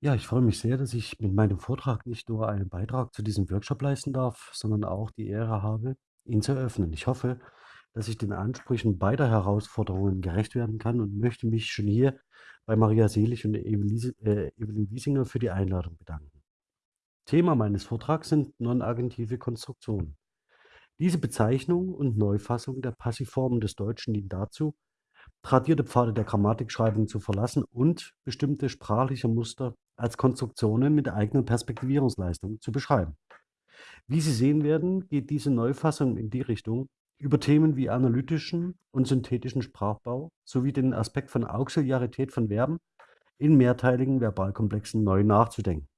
Ja, ich freue mich sehr, dass ich mit meinem Vortrag nicht nur einen Beitrag zu diesem Workshop leisten darf, sondern auch die Ehre habe, ihn zu eröffnen. Ich hoffe, dass ich den Ansprüchen beider Herausforderungen gerecht werden kann und möchte mich schon hier bei Maria Selig und Evelise, äh, Evelyn Wiesinger für die Einladung bedanken. Thema meines Vortrags sind non-agentive Konstruktionen. Diese Bezeichnung und Neufassung der Passivformen des Deutschen dient dazu, tradierte Pfade der Grammatikschreibung zu verlassen und bestimmte sprachliche Muster als Konstruktionen mit eigener Perspektivierungsleistung zu beschreiben. Wie Sie sehen werden, geht diese Neufassung in die Richtung, über Themen wie analytischen und synthetischen Sprachbau sowie den Aspekt von Auxiliarität von Verben in mehrteiligen Verbalkomplexen neu nachzudenken.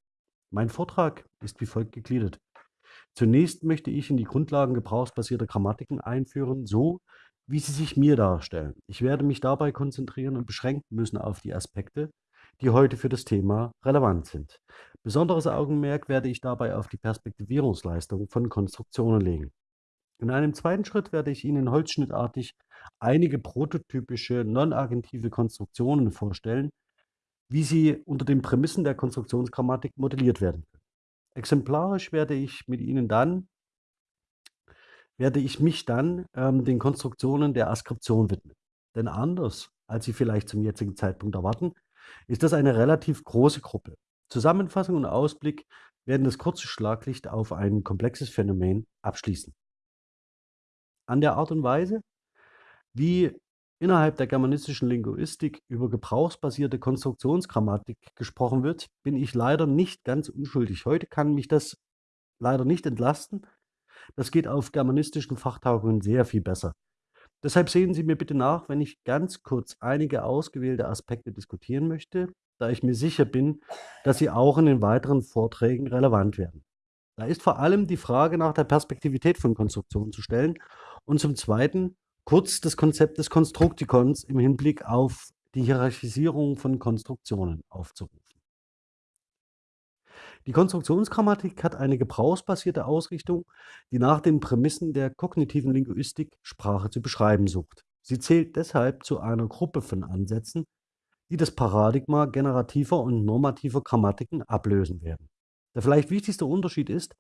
Mein Vortrag ist wie folgt gegliedert. Zunächst möchte ich in die Grundlagen gebrauchsbasierter Grammatiken einführen, so wie sie sich mir darstellen. Ich werde mich dabei konzentrieren und beschränken müssen auf die Aspekte, die heute für das Thema relevant sind. Besonderes Augenmerk werde ich dabei auf die Perspektivierungsleistung von Konstruktionen legen. In einem zweiten Schritt werde ich Ihnen holzschnittartig einige prototypische non-agentive Konstruktionen vorstellen, wie sie unter den Prämissen der Konstruktionsgrammatik modelliert werden können. Exemplarisch werde ich mit Ihnen dann werde ich mich dann ähm, den Konstruktionen der Askription widmen. Denn anders, als Sie vielleicht zum jetzigen Zeitpunkt erwarten, ist das eine relativ große Gruppe. Zusammenfassung und Ausblick werden das kurze Schlaglicht auf ein komplexes Phänomen abschließen. An der Art und Weise, wie innerhalb der germanistischen Linguistik über gebrauchsbasierte Konstruktionsgrammatik gesprochen wird, bin ich leider nicht ganz unschuldig. Heute kann mich das leider nicht entlasten. Das geht auf germanistischen Fachtagungen sehr viel besser. Deshalb sehen Sie mir bitte nach, wenn ich ganz kurz einige ausgewählte Aspekte diskutieren möchte, da ich mir sicher bin, dass sie auch in den weiteren Vorträgen relevant werden. Da ist vor allem die Frage nach der Perspektivität von Konstruktionen zu stellen und zum Zweiten kurz das Konzept des Konstruktikons im Hinblick auf die Hierarchisierung von Konstruktionen aufzurufen. Die Konstruktionsgrammatik hat eine gebrauchsbasierte Ausrichtung, die nach den Prämissen der kognitiven Linguistik Sprache zu beschreiben sucht. Sie zählt deshalb zu einer Gruppe von Ansätzen, die das Paradigma generativer und normativer Grammatiken ablösen werden. Der vielleicht wichtigste Unterschied ist,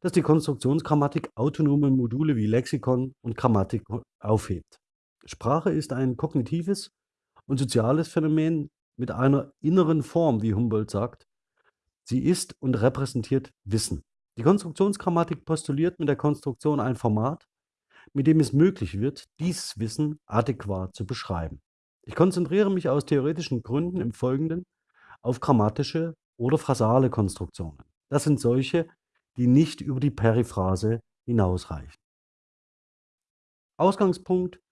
dass die Konstruktionsgrammatik autonome Module wie Lexikon und Grammatik aufhebt. Sprache ist ein kognitives und soziales Phänomen mit einer inneren Form, wie Humboldt sagt, Sie ist und repräsentiert Wissen. Die Konstruktionsgrammatik postuliert mit der Konstruktion ein Format, mit dem es möglich wird, dieses Wissen adäquat zu beschreiben. Ich konzentriere mich aus theoretischen Gründen im Folgenden auf grammatische oder phrasale Konstruktionen. Das sind solche, die nicht über die Periphrase hinausreichen. Ausgangspunkt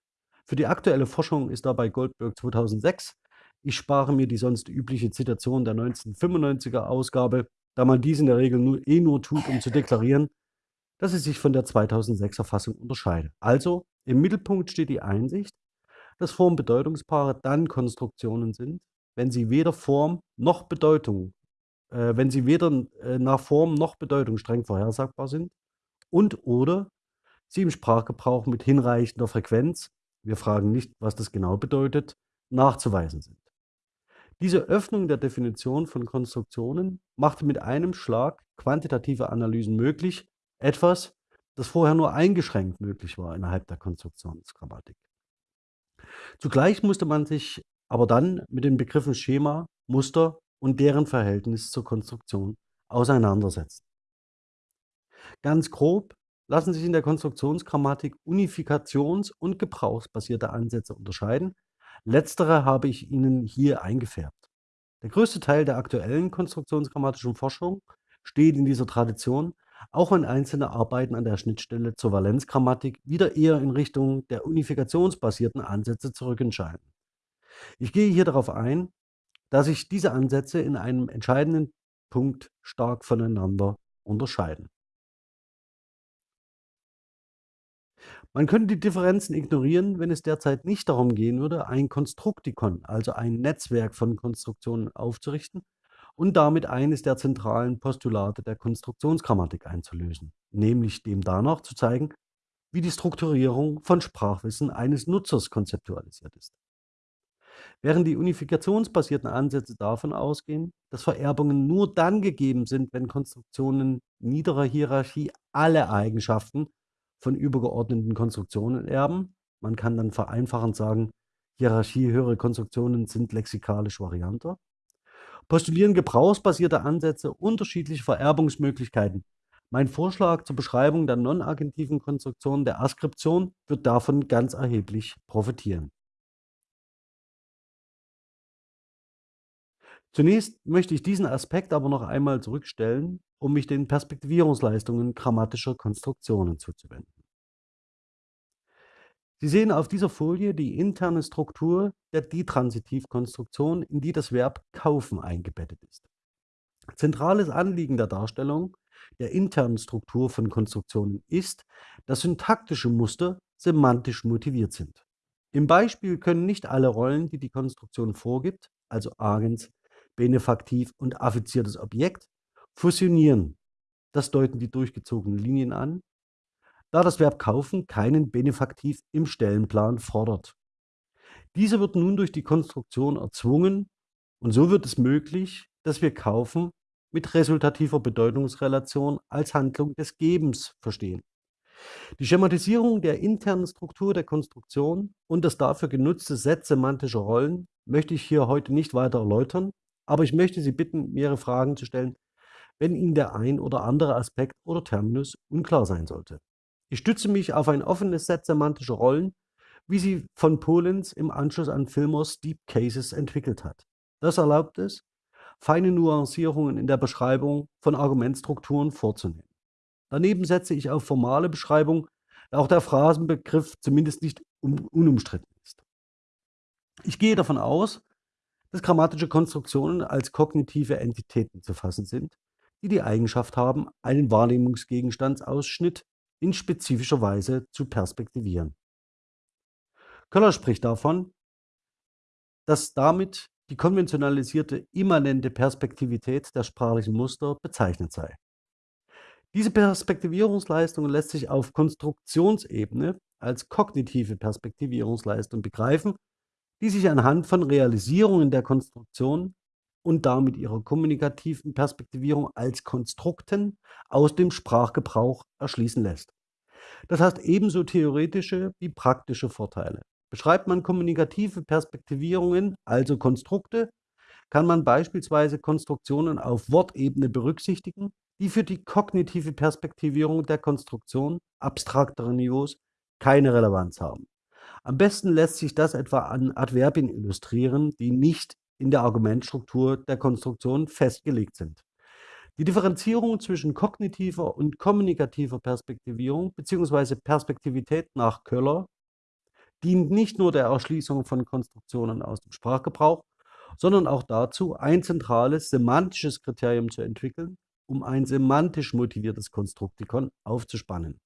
für die aktuelle Forschung ist dabei Goldberg 2006 ich spare mir die sonst übliche Zitation der 1995er Ausgabe, da man dies in der Regel nur, eh nur tut, um zu deklarieren, dass sie sich von der 2006er Fassung unterscheidet. Also im Mittelpunkt steht die Einsicht, dass Formbedeutungspaare dann Konstruktionen sind, wenn sie weder Form noch Bedeutung, äh, wenn sie weder äh, nach Form noch Bedeutung streng vorhersagbar sind und oder sie im Sprachgebrauch mit hinreichender Frequenz, wir fragen nicht, was das genau bedeutet, nachzuweisen sind. Diese Öffnung der Definition von Konstruktionen machte mit einem Schlag quantitative Analysen möglich, etwas, das vorher nur eingeschränkt möglich war innerhalb der Konstruktionsgrammatik. Zugleich musste man sich aber dann mit den Begriffen Schema, Muster und deren Verhältnis zur Konstruktion auseinandersetzen. Ganz grob lassen sich in der Konstruktionsgrammatik Unifikations- und gebrauchsbasierte Ansätze unterscheiden, Letztere habe ich Ihnen hier eingefärbt. Der größte Teil der aktuellen konstruktionsgrammatischen Forschung steht in dieser Tradition, auch wenn einzelne Arbeiten an der Schnittstelle zur Valenzgrammatik wieder eher in Richtung der unifikationsbasierten Ansätze zurückentscheiden. Ich gehe hier darauf ein, dass sich diese Ansätze in einem entscheidenden Punkt stark voneinander unterscheiden. Man könnte die Differenzen ignorieren, wenn es derzeit nicht darum gehen würde, ein Konstruktikon, also ein Netzwerk von Konstruktionen aufzurichten und damit eines der zentralen Postulate der Konstruktionsgrammatik einzulösen, nämlich dem danach zu zeigen, wie die Strukturierung von Sprachwissen eines Nutzers konzeptualisiert ist. Während die unifikationsbasierten Ansätze davon ausgehen, dass Vererbungen nur dann gegeben sind, wenn Konstruktionen niederer Hierarchie alle Eigenschaften von übergeordneten Konstruktionen erben. Man kann dann vereinfachend sagen, hierarchiehöhere Konstruktionen sind lexikalisch varianter. Postulieren gebrauchsbasierte Ansätze unterschiedliche Vererbungsmöglichkeiten. Mein Vorschlag zur Beschreibung der non-agentiven Konstruktion der Askription wird davon ganz erheblich profitieren. Zunächst möchte ich diesen Aspekt aber noch einmal zurückstellen, um mich den Perspektivierungsleistungen grammatischer Konstruktionen zuzuwenden. Sie sehen auf dieser Folie die interne Struktur der Ditransitivkonstruktion, in die das Verb kaufen eingebettet ist. Zentrales Anliegen der Darstellung der internen Struktur von Konstruktionen ist, dass syntaktische Muster semantisch motiviert sind. Im Beispiel können nicht alle Rollen, die die Konstruktion vorgibt, also Agens, Benefaktiv und affiziertes Objekt, fusionieren. Das deuten die durchgezogenen Linien an, da das Verb kaufen keinen Benefaktiv im Stellenplan fordert. Dieser wird nun durch die Konstruktion erzwungen und so wird es möglich, dass wir kaufen mit resultativer Bedeutungsrelation als Handlung des Gebens verstehen. Die Schematisierung der internen Struktur der Konstruktion und das dafür genutzte Set semantischer Rollen möchte ich hier heute nicht weiter erläutern, aber ich möchte Sie bitten, mehrere Fragen zu stellen, wenn Ihnen der ein oder andere Aspekt oder Terminus unklar sein sollte. Ich stütze mich auf ein offenes Set semantischer Rollen, wie sie von Polenz im Anschluss an Fillmores Deep Cases entwickelt hat. Das erlaubt es, feine Nuancierungen in der Beschreibung von Argumentstrukturen vorzunehmen. Daneben setze ich auf formale Beschreibung, da auch der Phrasenbegriff zumindest nicht unumstritten ist. Ich gehe davon aus, dass grammatische Konstruktionen als kognitive Entitäten zu fassen sind, die die Eigenschaft haben, einen Wahrnehmungsgegenstandsausschnitt in spezifischer Weise zu perspektivieren. Köller spricht davon, dass damit die konventionalisierte immanente Perspektivität der sprachlichen Muster bezeichnet sei. Diese Perspektivierungsleistung lässt sich auf Konstruktionsebene als kognitive Perspektivierungsleistung begreifen, die sich anhand von Realisierungen der Konstruktion und damit ihrer kommunikativen Perspektivierung als Konstrukten aus dem Sprachgebrauch erschließen lässt. Das heißt ebenso theoretische wie praktische Vorteile. Beschreibt man kommunikative Perspektivierungen, also Konstrukte, kann man beispielsweise Konstruktionen auf Wortebene berücksichtigen, die für die kognitive Perspektivierung der Konstruktion abstrakterer Niveaus keine Relevanz haben. Am besten lässt sich das etwa an Adverbien illustrieren, die nicht in der Argumentstruktur der Konstruktion festgelegt sind. Die Differenzierung zwischen kognitiver und kommunikativer Perspektivierung bzw. Perspektivität nach Köller dient nicht nur der Erschließung von Konstruktionen aus dem Sprachgebrauch, sondern auch dazu, ein zentrales semantisches Kriterium zu entwickeln, um ein semantisch motiviertes Konstruktikon aufzuspannen.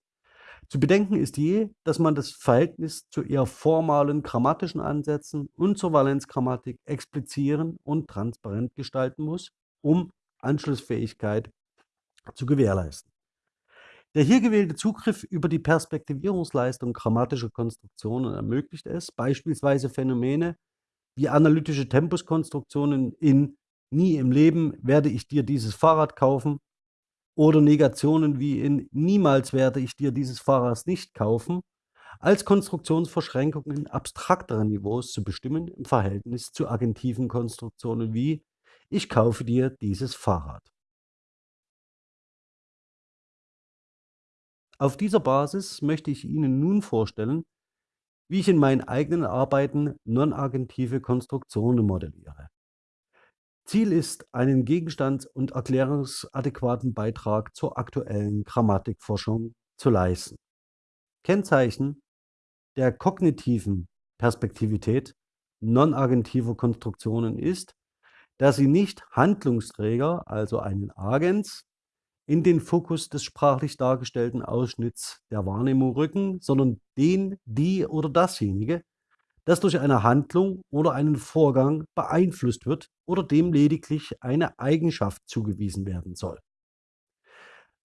Zu bedenken ist je, dass man das Verhältnis zu eher formalen grammatischen Ansätzen und zur Valenzgrammatik explizieren und transparent gestalten muss, um Anschlussfähigkeit zu gewährleisten. Der hier gewählte Zugriff über die Perspektivierungsleistung grammatischer Konstruktionen ermöglicht es, beispielsweise Phänomene wie analytische Tempuskonstruktionen in Nie im Leben werde ich dir dieses Fahrrad kaufen oder Negationen wie in Niemals werde ich dir dieses Fahrrad nicht kaufen, als Konstruktionsverschränkungen abstrakterer Niveaus zu bestimmen im Verhältnis zu agentiven Konstruktionen wie ich kaufe dir dieses Fahrrad. Auf dieser Basis möchte ich Ihnen nun vorstellen, wie ich in meinen eigenen Arbeiten non-agentive Konstruktionen modelliere. Ziel ist, einen gegenstands- und erklärungsadäquaten Beitrag zur aktuellen Grammatikforschung zu leisten. Kennzeichen der kognitiven Perspektivität non-agentiver Konstruktionen ist, dass sie nicht Handlungsträger, also einen Agens, in den Fokus des sprachlich dargestellten Ausschnitts der Wahrnehmung rücken, sondern den, die oder dasjenige, das durch eine Handlung oder einen Vorgang beeinflusst wird oder dem lediglich eine Eigenschaft zugewiesen werden soll.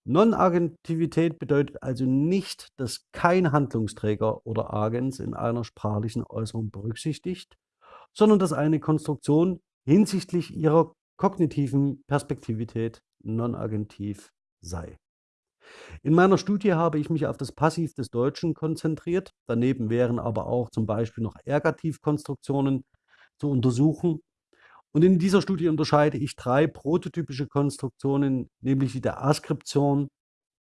Non-Agentivität bedeutet also nicht, dass kein Handlungsträger oder Agens in einer sprachlichen Äußerung berücksichtigt, sondern dass eine Konstruktion hinsichtlich ihrer kognitiven Perspektivität non-agentiv sei. In meiner Studie habe ich mich auf das Passiv des Deutschen konzentriert. Daneben wären aber auch zum Beispiel noch Ergativkonstruktionen zu untersuchen. Und in dieser Studie unterscheide ich drei prototypische Konstruktionen, nämlich die der Askription,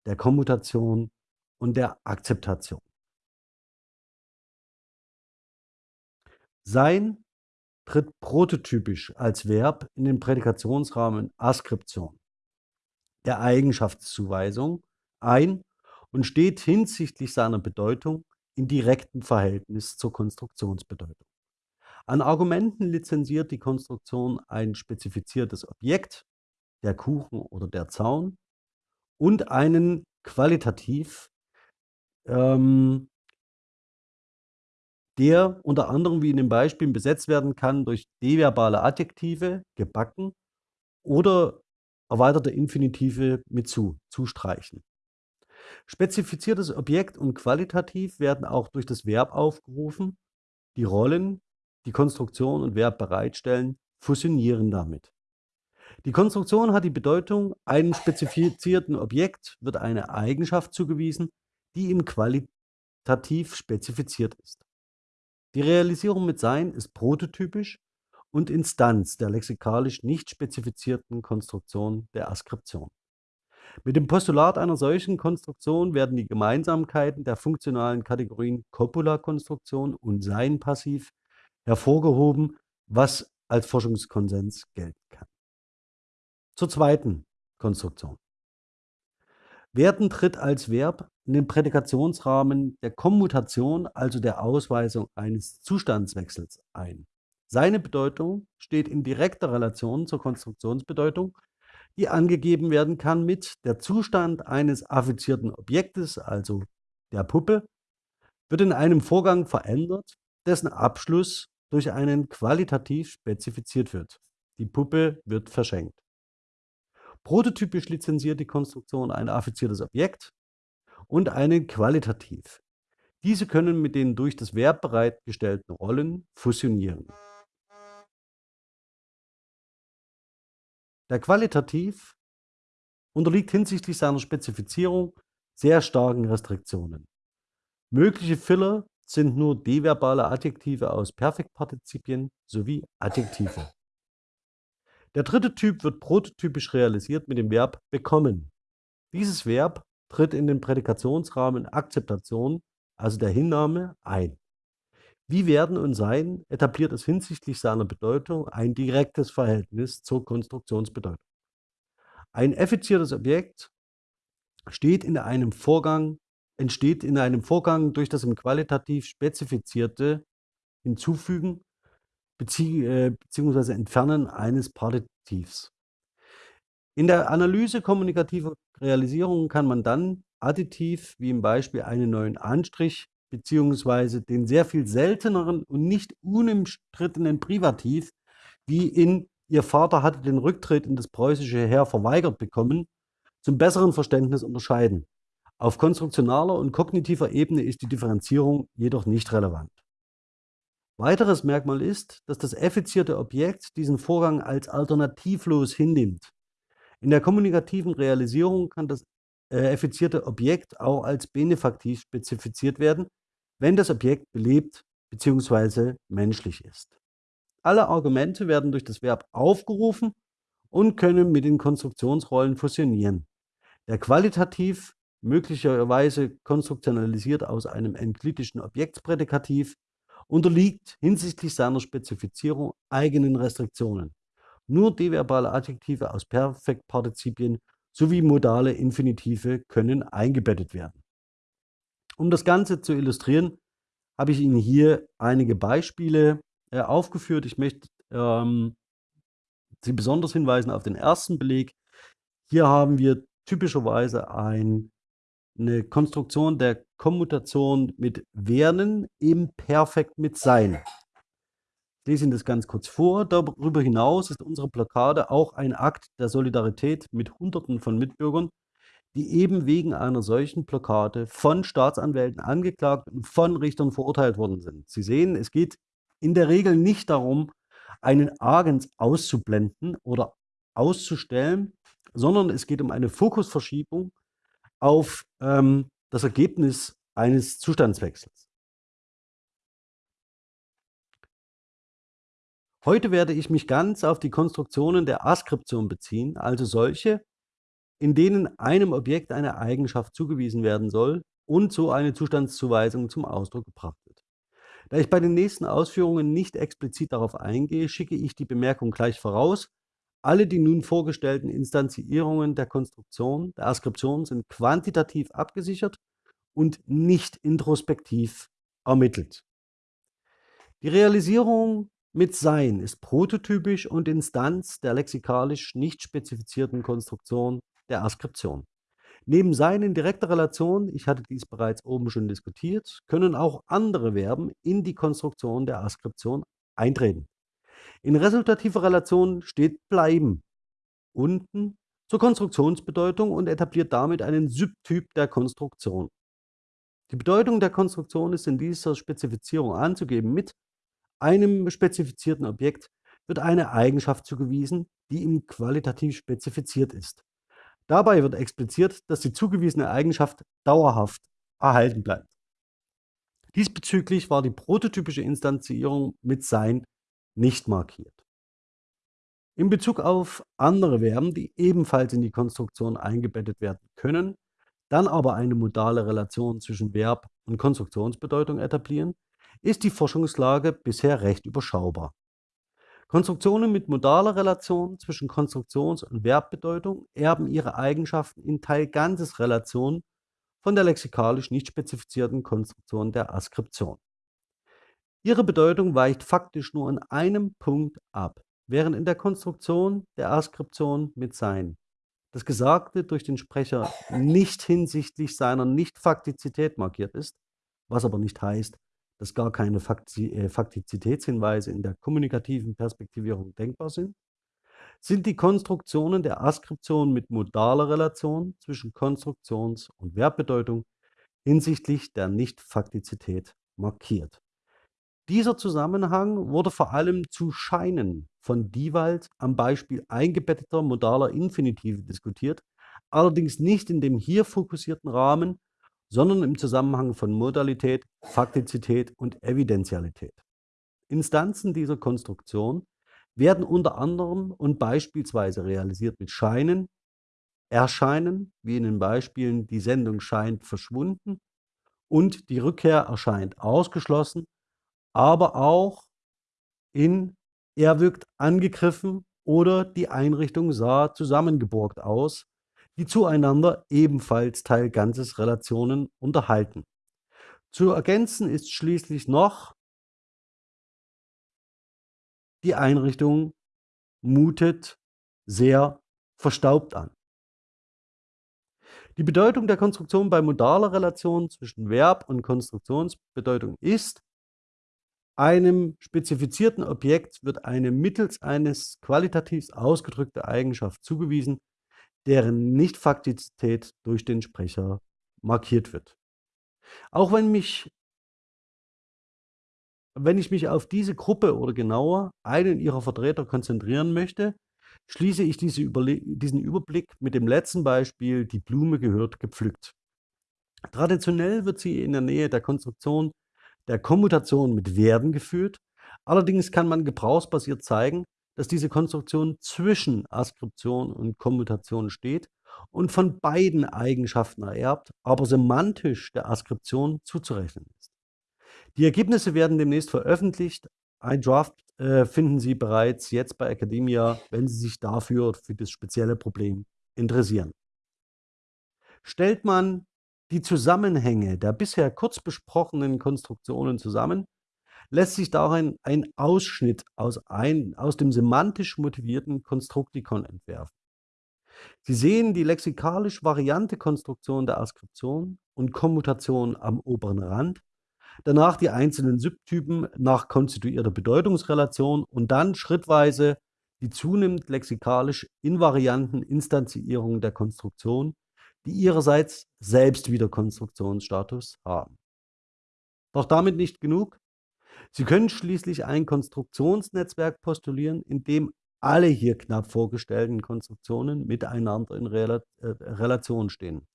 der Kommutation und der Akzeptation. Sein tritt prototypisch als Verb in den Prädikationsrahmen Askription, der Eigenschaftszuweisung, ein und steht hinsichtlich seiner Bedeutung in direktem Verhältnis zur Konstruktionsbedeutung. An Argumenten lizenziert die Konstruktion ein spezifiziertes Objekt, der Kuchen oder der Zaun, und einen qualitativ, ähm, der unter anderem wie in den Beispielen besetzt werden kann durch deverbale Adjektive, gebacken, oder erweiterte Infinitive mit zu, zustreichen. Spezifiziertes Objekt und qualitativ werden auch durch das Verb aufgerufen. Die Rollen, die Konstruktion und Verb bereitstellen, fusionieren damit. Die Konstruktion hat die Bedeutung, einem spezifizierten Objekt wird eine Eigenschaft zugewiesen, die ihm qualitativ spezifiziert ist. Die Realisierung mit Sein ist prototypisch und Instanz der lexikalisch nicht spezifizierten Konstruktion der Askription. Mit dem Postulat einer solchen Konstruktion werden die Gemeinsamkeiten der funktionalen Kategorien Copula-Konstruktion und Sein-Passiv hervorgehoben, was als Forschungskonsens gelten kann. Zur zweiten Konstruktion. Werden tritt als Verb in den Prädikationsrahmen der Kommutation, also der Ausweisung eines Zustandswechsels ein. Seine Bedeutung steht in direkter Relation zur Konstruktionsbedeutung die angegeben werden kann mit der Zustand eines affizierten Objektes, also der Puppe, wird in einem Vorgang verändert, dessen Abschluss durch einen qualitativ spezifiziert wird. Die Puppe wird verschenkt. Prototypisch lizenziert die Konstruktion ein affiziertes Objekt und einen qualitativ. Diese können mit den durch das Verb bereitgestellten Rollen fusionieren. Der Qualitativ unterliegt hinsichtlich seiner Spezifizierung sehr starken Restriktionen. Mögliche Filler sind nur deverbale Adjektive aus Perfektpartizipien sowie Adjektive. Der dritte Typ wird prototypisch realisiert mit dem Verb bekommen. Dieses Verb tritt in den Prädikationsrahmen Akzeptation, also der Hinnahme, ein. Wie Werden und Sein etabliert es hinsichtlich seiner Bedeutung ein direktes Verhältnis zur Konstruktionsbedeutung. Ein effiziertes Objekt steht in einem Vorgang, entsteht in einem Vorgang durch das im qualitativ spezifizierte Hinzufügen bezieh äh, bzw. Entfernen eines Partitivs. In der Analyse kommunikativer Realisierungen kann man dann additiv, wie im Beispiel einen neuen Anstrich beziehungsweise den sehr viel selteneren und nicht unumstrittenen Privativ, wie in Ihr Vater hatte den Rücktritt in das preußische Heer verweigert bekommen, zum besseren Verständnis unterscheiden. Auf konstruktionaler und kognitiver Ebene ist die Differenzierung jedoch nicht relevant. Weiteres Merkmal ist, dass das effizierte Objekt diesen Vorgang als alternativlos hinnimmt. In der kommunikativen Realisierung kann das äh, effizierte Objekt auch als benefaktiv spezifiziert werden, wenn das Objekt belebt bzw. menschlich ist. Alle Argumente werden durch das Verb aufgerufen und können mit den Konstruktionsrollen fusionieren. Der qualitativ möglicherweise konstruktionalisiert aus einem enklitischen Objektsprädikativ unterliegt hinsichtlich seiner Spezifizierung eigenen Restriktionen. Nur deverbale Adjektive aus Perfektpartizipien sowie modale Infinitive können eingebettet werden. Um das Ganze zu illustrieren, habe ich Ihnen hier einige Beispiele äh, aufgeführt. Ich möchte ähm, Sie besonders hinweisen auf den ersten Beleg. Hier haben wir typischerweise ein, eine Konstruktion der Kommutation mit werden im Perfekt mit sein. Ich lese Ihnen das ganz kurz vor. Darüber hinaus ist unsere Blockade auch ein Akt der Solidarität mit Hunderten von Mitbürgern, die eben wegen einer solchen Blockade von Staatsanwälten angeklagt und von Richtern verurteilt worden sind. Sie sehen, es geht in der Regel nicht darum, einen Agens auszublenden oder auszustellen, sondern es geht um eine Fokusverschiebung auf ähm, das Ergebnis eines Zustandswechsels. Heute werde ich mich ganz auf die Konstruktionen der Askription beziehen, also solche, in denen einem Objekt eine Eigenschaft zugewiesen werden soll und so eine Zustandszuweisung zum Ausdruck gebracht wird. Da ich bei den nächsten Ausführungen nicht explizit darauf eingehe, schicke ich die Bemerkung gleich voraus. Alle die nun vorgestellten Instanzierungen der Konstruktion, der Askription sind quantitativ abgesichert und nicht introspektiv ermittelt. Die Realisierung mit Sein ist prototypisch und Instanz der lexikalisch nicht spezifizierten Konstruktion der Askription. Neben Sein in direkter Relation, ich hatte dies bereits oben schon diskutiert, können auch andere Verben in die Konstruktion der Askription eintreten. In resultativer Relation steht bleiben unten zur Konstruktionsbedeutung und etabliert damit einen Subtyp der Konstruktion. Die Bedeutung der Konstruktion ist in dieser Spezifizierung anzugeben mit einem spezifizierten Objekt wird eine Eigenschaft zugewiesen, die ihm qualitativ spezifiziert ist. Dabei wird expliziert, dass die zugewiesene Eigenschaft dauerhaft erhalten bleibt. Diesbezüglich war die prototypische Instanzierung mit Sein nicht markiert. In Bezug auf andere Verben, die ebenfalls in die Konstruktion eingebettet werden können, dann aber eine modale Relation zwischen Verb und Konstruktionsbedeutung etablieren, ist die Forschungslage bisher recht überschaubar. Konstruktionen mit modaler Relation zwischen Konstruktions- und Verbbedeutung erben ihre Eigenschaften in Teil-Ganzes-Relation von der lexikalisch nicht spezifizierten Konstruktion der Askription. Ihre Bedeutung weicht faktisch nur in einem Punkt ab, während in der Konstruktion der Askription mit Sein das Gesagte durch den Sprecher nicht hinsichtlich seiner Nicht-Faktizität markiert ist, was aber nicht heißt, dass gar keine äh, Faktizitätshinweise in der kommunikativen Perspektivierung denkbar sind, sind die Konstruktionen der Askription mit modaler Relation zwischen Konstruktions- und Verbbedeutung hinsichtlich der Nicht-Faktizität markiert. Dieser Zusammenhang wurde vor allem zu Scheinen von Diewald am Beispiel eingebetteter modaler Infinitive diskutiert, allerdings nicht in dem hier fokussierten Rahmen, sondern im Zusammenhang von Modalität, Faktizität und Evidentialität. Instanzen dieser Konstruktion werden unter anderem und beispielsweise realisiert mit Scheinen, Erscheinen, wie in den Beispielen die Sendung scheint verschwunden und die Rückkehr erscheint ausgeschlossen, aber auch in er wirkt angegriffen oder die Einrichtung sah zusammengeborgt aus, die zueinander ebenfalls Teil ganzes Relationen unterhalten. Zu ergänzen ist schließlich noch, die Einrichtung mutet sehr verstaubt an. Die Bedeutung der Konstruktion bei modaler Relation zwischen Verb und Konstruktionsbedeutung ist, einem spezifizierten Objekt wird eine mittels eines qualitativ ausgedrückte Eigenschaft zugewiesen, deren Nichtfaktizität durch den Sprecher markiert wird. Auch wenn, mich, wenn ich mich auf diese Gruppe oder genauer einen ihrer Vertreter konzentrieren möchte, schließe ich diese diesen Überblick mit dem letzten Beispiel, die Blume gehört gepflückt. Traditionell wird sie in der Nähe der Konstruktion der Kommutation mit werden geführt. Allerdings kann man gebrauchsbasiert zeigen, dass diese Konstruktion zwischen Askription und Kommutation steht und von beiden Eigenschaften ererbt, aber semantisch der Askription zuzurechnen ist. Die Ergebnisse werden demnächst veröffentlicht. Ein Draft äh, finden Sie bereits jetzt bei Academia, wenn Sie sich dafür für das spezielle Problem interessieren. Stellt man die Zusammenhänge der bisher kurz besprochenen Konstruktionen zusammen, lässt sich darin ein Ausschnitt aus, ein, aus dem semantisch motivierten Konstruktikon entwerfen. Sie sehen die lexikalisch variante Konstruktion der Askription und Kommutation am oberen Rand, danach die einzelnen Subtypen nach konstituierter Bedeutungsrelation und dann schrittweise die zunehmend lexikalisch invarianten Instanzierungen der Konstruktion, die ihrerseits selbst wieder Konstruktionsstatus haben. Doch damit nicht genug. Sie können schließlich ein Konstruktionsnetzwerk postulieren, in dem alle hier knapp vorgestellten Konstruktionen miteinander in äh, Relation stehen.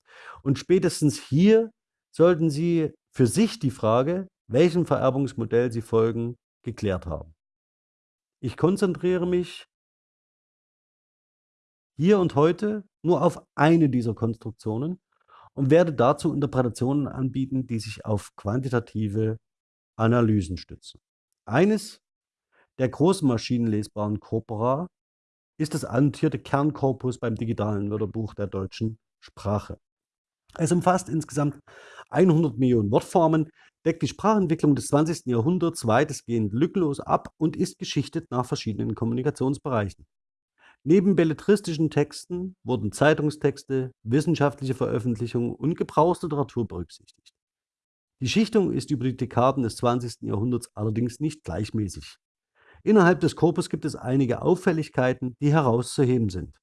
Und spätestens hier sollten Sie für sich die Frage, welchem Vererbungsmodell Sie folgen, geklärt haben. Ich konzentriere mich hier und heute nur auf eine dieser Konstruktionen und werde dazu Interpretationen anbieten, die sich auf quantitative Analysen stützen. Eines der großen maschinenlesbaren Corpora ist das annotierte Kernkorpus beim digitalen Wörterbuch der deutschen Sprache. Es umfasst insgesamt 100 Millionen Wortformen, deckt die Sprachentwicklung des 20. Jahrhunderts weitestgehend lückenlos ab und ist geschichtet nach verschiedenen Kommunikationsbereichen. Neben belletristischen Texten wurden Zeitungstexte, wissenschaftliche Veröffentlichungen und Gebrauchsliteratur berücksichtigt. Die Schichtung ist über die Dekaden des 20. Jahrhunderts allerdings nicht gleichmäßig. Innerhalb des Korpus gibt es einige Auffälligkeiten, die herauszuheben sind.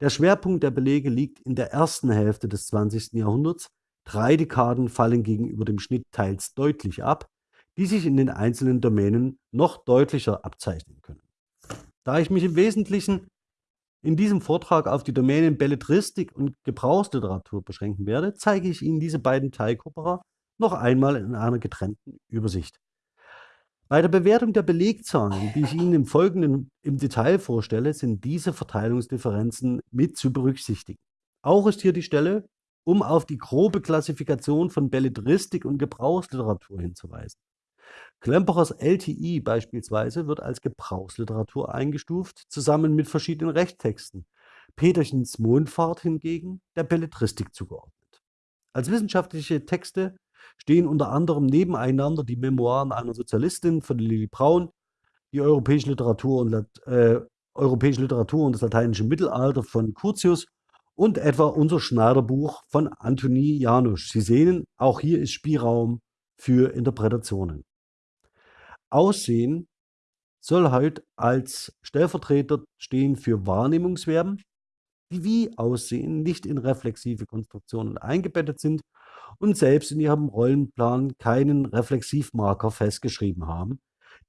Der Schwerpunkt der Belege liegt in der ersten Hälfte des 20. Jahrhunderts. Drei Dekaden fallen gegenüber dem Schnitt teils deutlich ab, die sich in den einzelnen Domänen noch deutlicher abzeichnen können. Da ich mich im Wesentlichen in diesem Vortrag auf die Domänen Belletristik und Gebrauchsliteratur beschränken werde, zeige ich Ihnen diese beiden Teilkopera noch einmal in einer getrennten Übersicht. Bei der Bewertung der Belegzahlen, die ich Ihnen im Folgenden im Detail vorstelle, sind diese Verteilungsdifferenzen mit zu berücksichtigen. Auch ist hier die Stelle, um auf die grobe Klassifikation von Belletristik und Gebrauchsliteratur hinzuweisen. Klemperers LTI beispielsweise wird als Gebrauchsliteratur eingestuft, zusammen mit verschiedenen Rechttexten. Peterchens Mondfahrt hingegen der Belletristik zugeordnet. Als wissenschaftliche Texte stehen unter anderem nebeneinander die Memoiren einer Sozialistin von Lili Braun, die europäische Literatur und, äh, europäische Literatur und das lateinische Mittelalter von Curtius und etwa unser Schneiderbuch von Antoni Janusz. Sie sehen, auch hier ist Spielraum für Interpretationen. Aussehen soll halt als Stellvertreter stehen für Wahrnehmungsverben, die wie Aussehen nicht in reflexive Konstruktionen eingebettet sind und selbst in ihrem Rollenplan keinen Reflexivmarker festgeschrieben haben,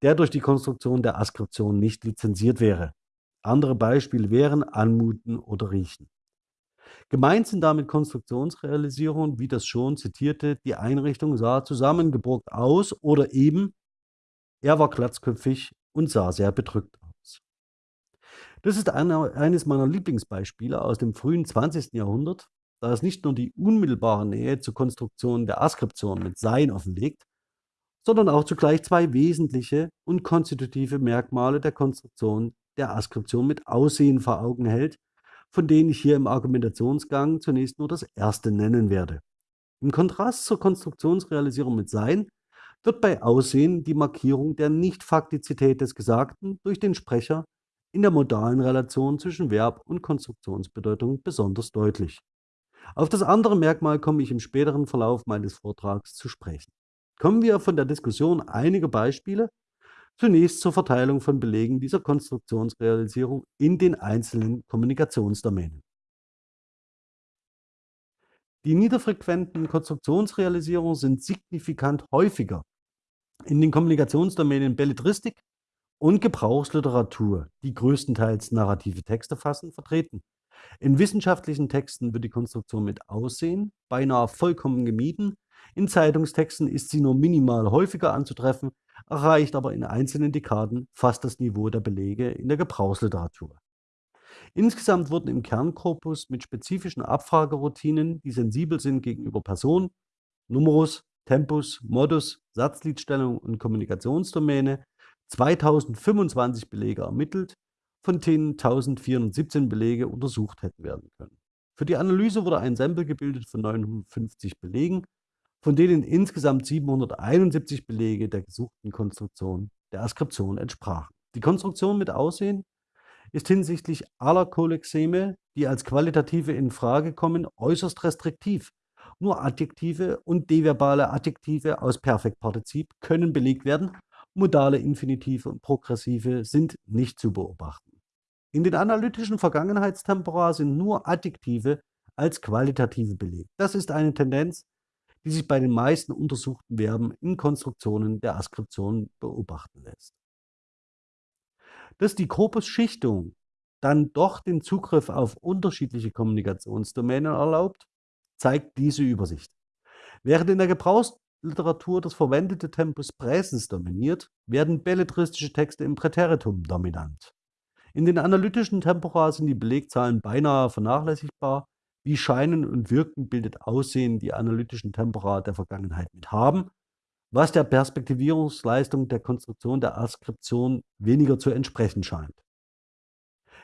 der durch die Konstruktion der Askription nicht lizenziert wäre. Andere Beispiele wären Anmuten oder Riechen. Gemeint sind damit Konstruktionsrealisierungen, wie das schon zitierte, die Einrichtung sah zusammengebrochen aus oder eben er war glatzköpfig und sah sehr bedrückt aus. Das ist eine, eines meiner Lieblingsbeispiele aus dem frühen 20. Jahrhundert, da es nicht nur die unmittelbare Nähe zur Konstruktion der Askription mit Sein offenlegt, sondern auch zugleich zwei wesentliche und konstitutive Merkmale der Konstruktion der Askription mit Aussehen vor Augen hält, von denen ich hier im Argumentationsgang zunächst nur das erste nennen werde. Im Kontrast zur Konstruktionsrealisierung mit Sein wird bei Aussehen die Markierung der Nichtfaktizität des Gesagten durch den Sprecher in der modalen Relation zwischen Verb und Konstruktionsbedeutung besonders deutlich. Auf das andere Merkmal komme ich im späteren Verlauf meines Vortrags zu sprechen. Kommen wir von der Diskussion einiger Beispiele zunächst zur Verteilung von Belegen dieser Konstruktionsrealisierung in den einzelnen Kommunikationsdomänen. Die niederfrequenten Konstruktionsrealisierungen sind signifikant häufiger in den Kommunikationsdomänen Belletristik und Gebrauchsliteratur, die größtenteils narrative Texte fassen, vertreten. In wissenschaftlichen Texten wird die Konstruktion mit Aussehen beinahe vollkommen gemieden. In Zeitungstexten ist sie nur minimal häufiger anzutreffen, erreicht aber in einzelnen Dekaden fast das Niveau der Belege in der Gebrauchsliteratur. Insgesamt wurden im Kernkorpus mit spezifischen Abfrageroutinen, die sensibel sind gegenüber Person, Numerus, Tempus, Modus, Satzliedstellung und Kommunikationsdomäne 2025 Belege ermittelt, von denen 1417 Belege untersucht hätten werden können. Für die Analyse wurde ein Sample gebildet von 950 Belegen, von denen insgesamt 771 Belege der gesuchten Konstruktion der Askription entsprachen. Die Konstruktion mit Aussehen ist hinsichtlich aller Kolexeme, die als qualitative in Frage kommen, äußerst restriktiv nur Adjektive und deverbale Adjektive aus Perfektpartizip können belegt werden. Modale Infinitive und Progressive sind nicht zu beobachten. In den analytischen Vergangenheitstempora sind nur Adjektive als qualitative belegt. Das ist eine Tendenz, die sich bei den meisten untersuchten Verben in Konstruktionen der Askription beobachten lässt. Dass die Korpusschichtung dann doch den Zugriff auf unterschiedliche Kommunikationsdomänen erlaubt, zeigt diese Übersicht. Während in der Gebrauchsliteratur das verwendete Tempus Präsens dominiert, werden belletristische Texte im Präteritum dominant. In den analytischen Tempora sind die Belegzahlen beinahe vernachlässigbar. Wie Scheinen und Wirken bildet Aussehen die analytischen Tempora der Vergangenheit mit haben, was der Perspektivierungsleistung der Konstruktion der Askription weniger zu entsprechen scheint.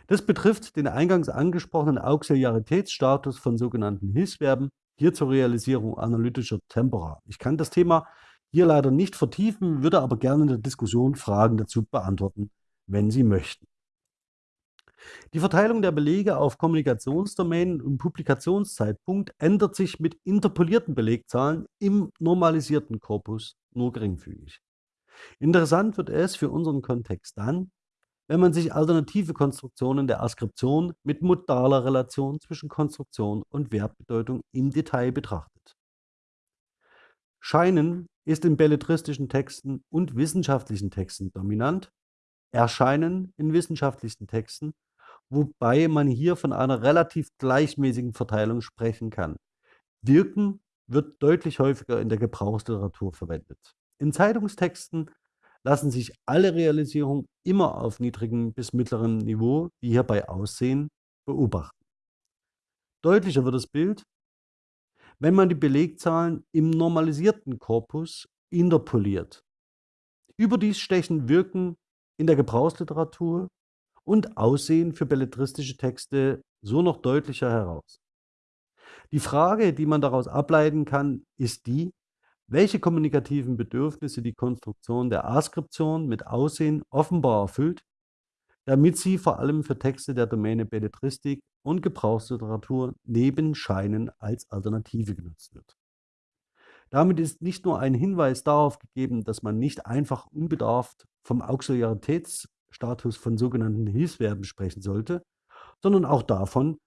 Das betrifft den eingangs angesprochenen Auxiliaritätsstatus von sogenannten Hilfsverben, hier zur Realisierung analytischer Tempora. Ich kann das Thema hier leider nicht vertiefen, würde aber gerne in der Diskussion Fragen dazu beantworten, wenn Sie möchten. Die Verteilung der Belege auf Kommunikationsdomänen und Publikationszeitpunkt ändert sich mit interpolierten Belegzahlen im normalisierten Korpus nur geringfügig. Interessant wird es für unseren Kontext dann, wenn man sich alternative Konstruktionen der Askription mit modaler Relation zwischen Konstruktion und Wertbedeutung im Detail betrachtet. Scheinen ist in belletristischen Texten und wissenschaftlichen Texten dominant, Erscheinen in wissenschaftlichen Texten, wobei man hier von einer relativ gleichmäßigen Verteilung sprechen kann. Wirken wird deutlich häufiger in der Gebrauchsliteratur verwendet. In Zeitungstexten lassen sich alle Realisierungen immer auf niedrigem bis mittlerem Niveau, wie hier bei Aussehen, beobachten. Deutlicher wird das Bild, wenn man die Belegzahlen im normalisierten Korpus interpoliert. Überdies stechen Wirken in der Gebrauchsliteratur und Aussehen für belletristische Texte so noch deutlicher heraus. Die Frage, die man daraus ableiten kann, ist die, welche kommunikativen Bedürfnisse die Konstruktion der Askription mit Aussehen offenbar erfüllt, damit sie vor allem für Texte der Domäne Belletristik und Gebrauchsliteratur neben Scheinen als Alternative genutzt wird. Damit ist nicht nur ein Hinweis darauf gegeben, dass man nicht einfach unbedarft vom Auxiliaritätsstatus von sogenannten Hilfsverben sprechen sollte, sondern auch davon,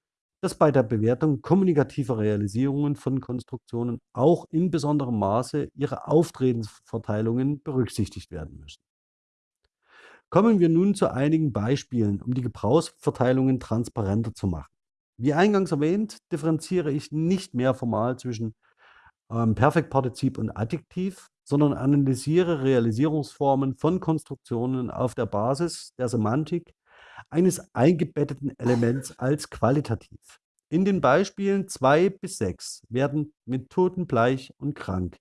dass bei der Bewertung kommunikativer Realisierungen von Konstruktionen auch in besonderem Maße ihre Auftretensverteilungen berücksichtigt werden müssen. Kommen wir nun zu einigen Beispielen, um die Gebrauchsverteilungen transparenter zu machen. Wie eingangs erwähnt, differenziere ich nicht mehr formal zwischen ähm, Perfektpartizip und Adjektiv, sondern analysiere Realisierungsformen von Konstruktionen auf der Basis der Semantik eines eingebetteten Elements als qualitativ. In den Beispielen 2 bis 6 werden mit totenbleich und krank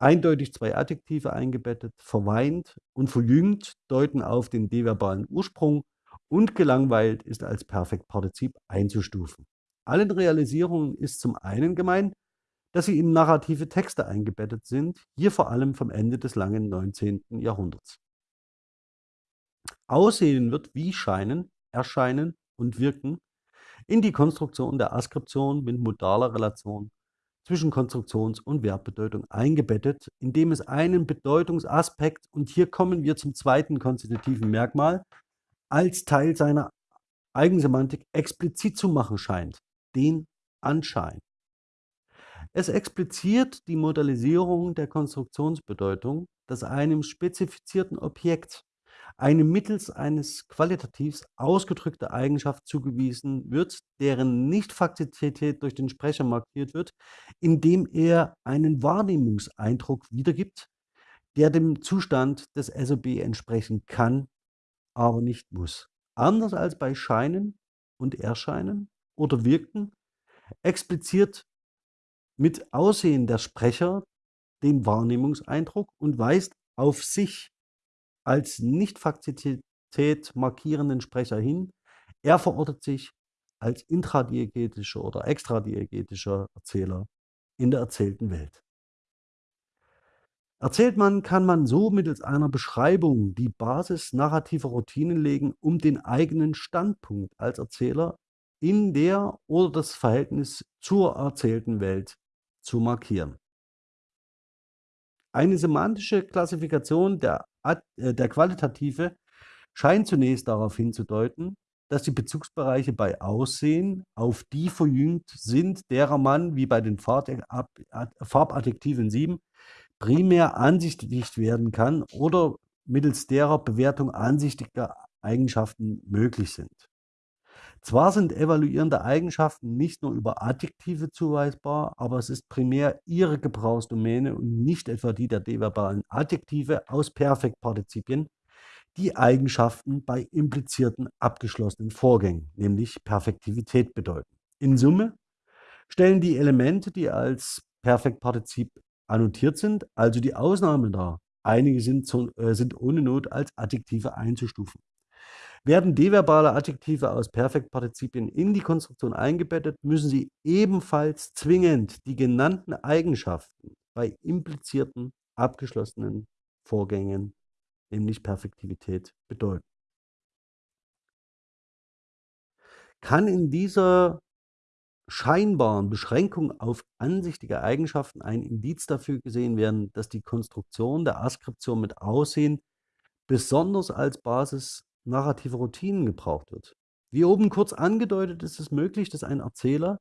eindeutig zwei Adjektive eingebettet, verweint und verjüngt deuten auf den deverbalen Ursprung und gelangweilt ist als Perfektpartizip einzustufen. Allen Realisierungen ist zum einen gemein, dass sie in narrative Texte eingebettet sind, hier vor allem vom Ende des langen 19. Jahrhunderts. Aussehen wird wie Scheinen, Erscheinen und Wirken in die Konstruktion der Askription mit modaler Relation zwischen Konstruktions- und Wertbedeutung eingebettet, indem es einen Bedeutungsaspekt, und hier kommen wir zum zweiten konstitutiven Merkmal, als Teil seiner Eigensemantik explizit zu machen scheint, den Anschein. Es expliziert die Modalisierung der Konstruktionsbedeutung, dass einem spezifizierten Objekt eine mittels eines Qualitativs ausgedrückte Eigenschaft zugewiesen wird, deren Nichtfaktizität durch den Sprecher markiert wird, indem er einen Wahrnehmungseindruck wiedergibt, der dem Zustand des SOB entsprechen kann, aber nicht muss. Anders als bei Scheinen und Erscheinen oder Wirken expliziert mit Aussehen der Sprecher den Wahrnehmungseindruck und weist auf sich als Nicht-Faktizität markierenden Sprecher hin. Er verortet sich als intradiegetischer oder extradiegetischer Erzähler in der erzählten Welt. Erzählt man, kann man so mittels einer Beschreibung die Basis narrativer Routinen legen, um den eigenen Standpunkt als Erzähler in der oder das Verhältnis zur erzählten Welt zu markieren. Eine semantische Klassifikation der, der Qualitative scheint zunächst darauf hinzudeuten, dass die Bezugsbereiche bei Aussehen auf die verjüngt sind, derer man, wie bei den Farbadjektiven 7, primär ansichtig werden kann oder mittels derer Bewertung ansichtiger Eigenschaften möglich sind. Zwar sind evaluierende Eigenschaften nicht nur über Adjektive zuweisbar, aber es ist primär ihre Gebrauchsdomäne und nicht etwa die der deverbalen Adjektive aus Perfektpartizipien, die Eigenschaften bei implizierten abgeschlossenen Vorgängen, nämlich Perfektivität bedeuten. In Summe stellen die Elemente, die als Perfektpartizip annotiert sind, also die Ausnahme dar. Einige sind, zu, äh, sind ohne Not als Adjektive einzustufen. Werden deverbale Adjektive aus Perfektpartizipien in die Konstruktion eingebettet, müssen sie ebenfalls zwingend die genannten Eigenschaften bei implizierten, abgeschlossenen Vorgängen, nämlich Perfektivität, bedeuten. Kann in dieser scheinbaren Beschränkung auf ansichtige Eigenschaften ein Indiz dafür gesehen werden, dass die Konstruktion der Askription mit Aussehen besonders als Basis narrativer Routinen gebraucht wird. Wie oben kurz angedeutet, ist es möglich, dass ein Erzähler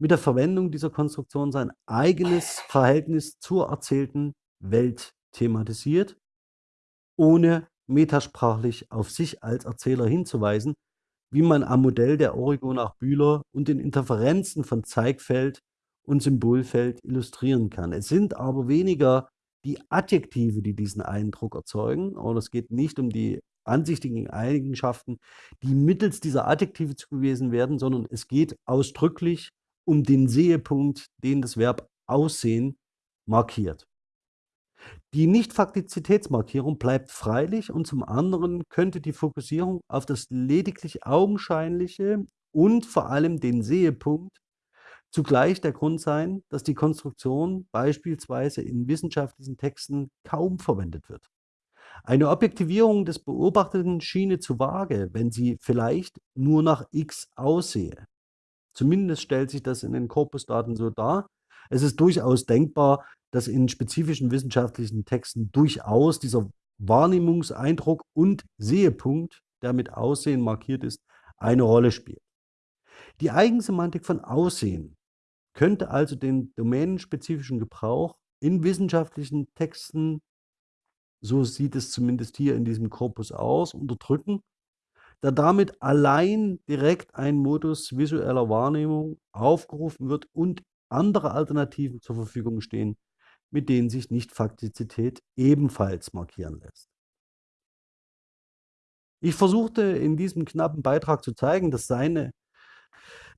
mit der Verwendung dieser Konstruktion sein eigenes Verhältnis zur erzählten Welt thematisiert, ohne metasprachlich auf sich als Erzähler hinzuweisen, wie man am Modell der Origo nach Bühler und den Interferenzen von Zeigfeld und Symbolfeld illustrieren kann. Es sind aber weniger die Adjektive, die diesen Eindruck erzeugen, und es geht nicht um die ansichtigen Eigenschaften, die mittels dieser Adjektive zugewiesen werden, sondern es geht ausdrücklich um den Sehepunkt, den das Verb aussehen markiert. Die Nicht-Faktizitätsmarkierung bleibt freilich und zum anderen könnte die Fokussierung auf das lediglich Augenscheinliche und vor allem den Sehepunkt zugleich der Grund sein, dass die Konstruktion beispielsweise in wissenschaftlichen Texten kaum verwendet wird. Eine Objektivierung des Beobachteten schiene zu vage, wenn sie vielleicht nur nach X aussehe. Zumindest stellt sich das in den Korpusdaten so dar. Es ist durchaus denkbar, dass in spezifischen wissenschaftlichen Texten durchaus dieser Wahrnehmungseindruck und Sehepunkt, der mit Aussehen markiert ist, eine Rolle spielt. Die Eigensemantik von Aussehen könnte also den domänenspezifischen Gebrauch in wissenschaftlichen Texten, so sieht es zumindest hier in diesem Korpus aus, unterdrücken, da damit allein direkt ein Modus visueller Wahrnehmung aufgerufen wird und andere Alternativen zur Verfügung stehen, mit denen sich Nicht-Faktizität ebenfalls markieren lässt. Ich versuchte in diesem knappen Beitrag zu zeigen, dass, seine,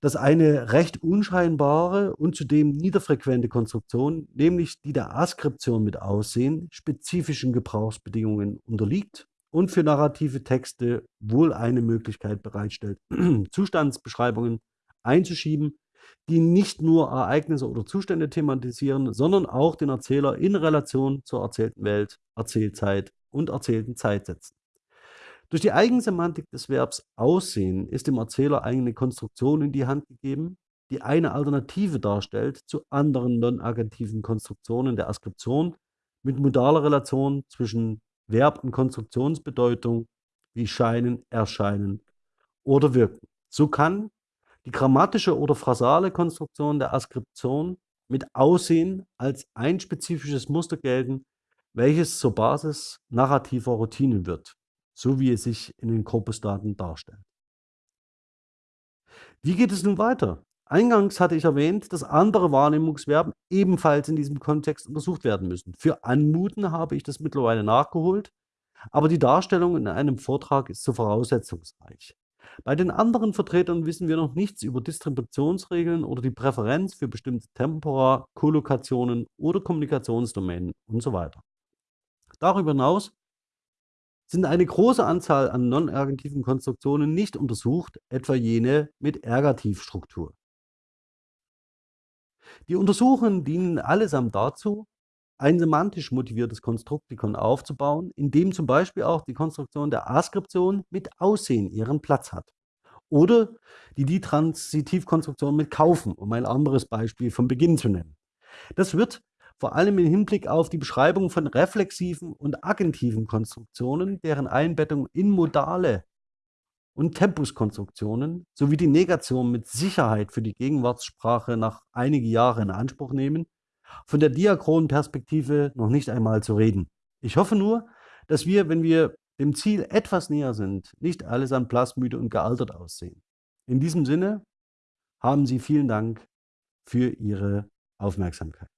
dass eine recht unscheinbare und zudem niederfrequente Konstruktion, nämlich die der Askription mit Aussehen, spezifischen Gebrauchsbedingungen unterliegt und für narrative Texte wohl eine Möglichkeit bereitstellt, Zustandsbeschreibungen einzuschieben, die nicht nur Ereignisse oder Zustände thematisieren, sondern auch den Erzähler in Relation zur erzählten Welt, Erzählzeit und erzählten Zeit setzen. Durch die Eigensemantik des Verbs aussehen ist dem Erzähler eine Konstruktion in die Hand gegeben, die eine Alternative darstellt zu anderen non-agentiven Konstruktionen der Askription mit modaler Relation zwischen Verb und Konstruktionsbedeutung wie scheinen, erscheinen oder wirken. So kann die grammatische oder phrasale Konstruktion der Askription mit Aussehen als ein spezifisches Muster gelten, welches zur Basis narrativer Routinen wird, so wie es sich in den Korpusdaten darstellt. Wie geht es nun weiter? Eingangs hatte ich erwähnt, dass andere Wahrnehmungsverben ebenfalls in diesem Kontext untersucht werden müssen. Für Anmuten habe ich das mittlerweile nachgeholt, aber die Darstellung in einem Vortrag ist so voraussetzungsreich. Bei den anderen Vertretern wissen wir noch nichts über Distributionsregeln oder die Präferenz für bestimmte Tempora, Kollokationen oder Kommunikationsdomänen und so weiter. Darüber hinaus sind eine große Anzahl an non-ergativen Konstruktionen nicht untersucht, etwa jene mit Ergativstruktur. Die Untersuchungen dienen allesamt dazu, ein semantisch motiviertes Konstruktikon aufzubauen, in dem zum Beispiel auch die Konstruktion der Askription mit Aussehen ihren Platz hat. Oder die Die-Transitivkonstruktion mit Kaufen, um ein anderes Beispiel vom Beginn zu nennen. Das wird vor allem im Hinblick auf die Beschreibung von reflexiven und agentiven Konstruktionen, deren Einbettung in modale und Tempuskonstruktionen sowie die Negation mit Sicherheit für die Gegenwartssprache nach einige Jahre in Anspruch nehmen, von der diachronen Perspektive noch nicht einmal zu reden. Ich hoffe nur, dass wir, wenn wir dem Ziel etwas näher sind, nicht alles an plasmüde und gealtert aussehen. In diesem Sinne haben Sie vielen Dank für Ihre Aufmerksamkeit.